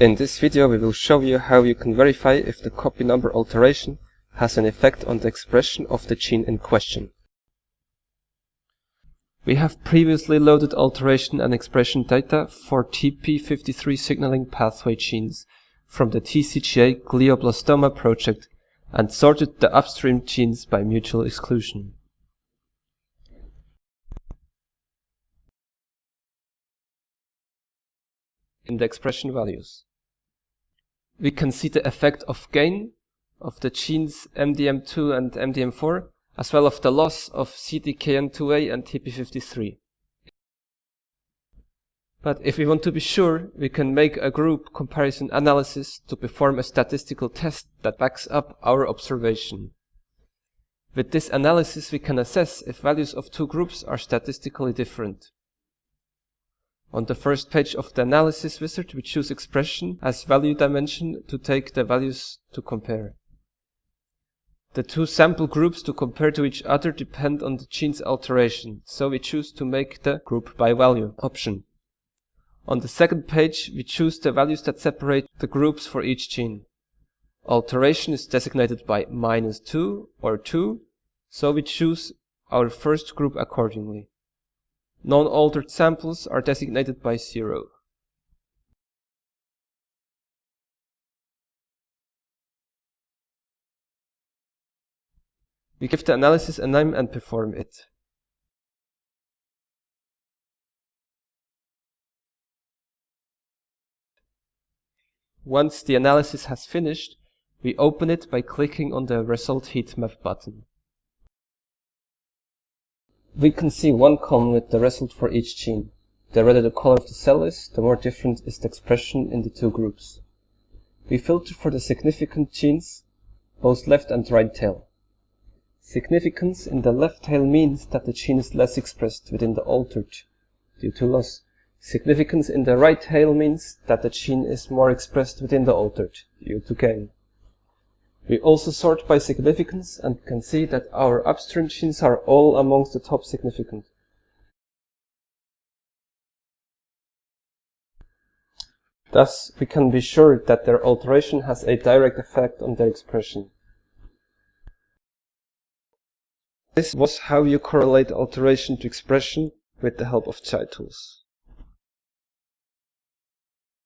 In this video we will show you how you can verify if the copy number alteration has an effect on the expression of the gene in question. We have previously loaded alteration and expression data for TP53 signaling pathway genes from the TCGA glioblastoma project and sorted the upstream genes by mutual exclusion. In the expression values we can see the effect of gain of the genes MDM2 and MDM4, as well as the loss of CDKN2A and TP53. But if we want to be sure, we can make a group comparison analysis to perform a statistical test that backs up our observation. With this analysis we can assess if values of two groups are statistically different. On the first page of the analysis wizard, we choose expression as value dimension to take the values to compare. The two sample groups to compare to each other depend on the gene's alteration, so we choose to make the group by value option. On the second page, we choose the values that separate the groups for each gene. Alteration is designated by minus 2 or 2, so we choose our first group accordingly. Non-altered samples are designated by 0. We give the analysis a name and perform it. Once the analysis has finished, we open it by clicking on the Result heat map button. We can see one column with the result for each gene. The redder the color of the cell is, the more different is the expression in the two groups. We filter for the significant genes, both left and right tail. Significance in the left tail means that the gene is less expressed within the altered due to loss. Significance in the right tail means that the gene is more expressed within the altered due to gain. We also sort by significance and can see that our upstream genes are all amongst the top significant. Thus, we can be sure that their alteration has a direct effect on their expression. This was how you correlate alteration to expression with the help of ChITools.